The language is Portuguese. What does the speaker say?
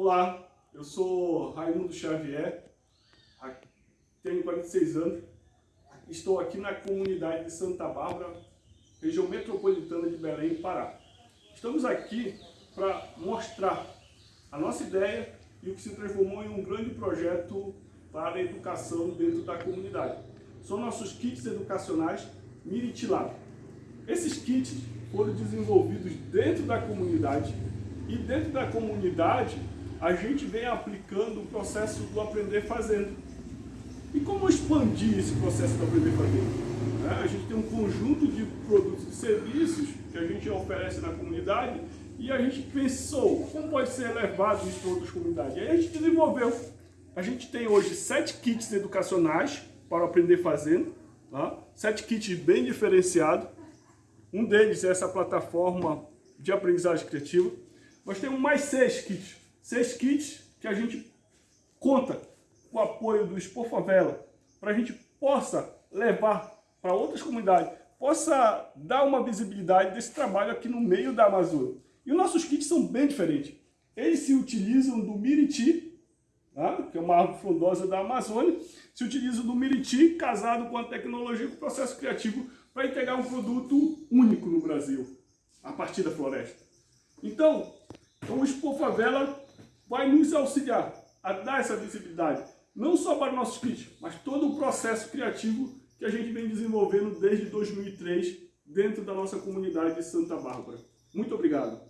Olá, eu sou Raimundo Xavier, tenho 46 anos, estou aqui na comunidade de Santa Bárbara, região metropolitana de Belém, Pará. Estamos aqui para mostrar a nossa ideia e o que se transformou em um grande projeto para a educação dentro da comunidade. São nossos kits educacionais Miritilab. Esses kits foram desenvolvidos dentro da comunidade e dentro da comunidade a gente vem aplicando o processo do aprender fazendo. E como expandir esse processo do aprender fazendo? É, a gente tem um conjunto de produtos e serviços que a gente oferece na comunidade e a gente pensou como pode ser levado isso para outras comunidades. E aí a gente desenvolveu. A gente tem hoje sete kits educacionais para aprender fazendo, tá? sete kits bem diferenciados. Um deles é essa plataforma de aprendizagem criativa. Nós temos mais seis kits seis kits que a gente conta com o apoio do Expo Favela, para a gente possa levar para outras comunidades, possa dar uma visibilidade desse trabalho aqui no meio da Amazônia. E os nossos kits são bem diferentes. Eles se utilizam do Miriti, tá? que é uma árvore frondosa da Amazônia, se utilizam do Miriti casado com a tecnologia e com o processo criativo para entregar um produto único no Brasil, a partir da floresta. Então, o Expo Favela vai nos auxiliar a dar essa visibilidade, não só para nossos kits, mas todo o processo criativo que a gente vem desenvolvendo desde 2003 dentro da nossa comunidade de Santa Bárbara. Muito obrigado!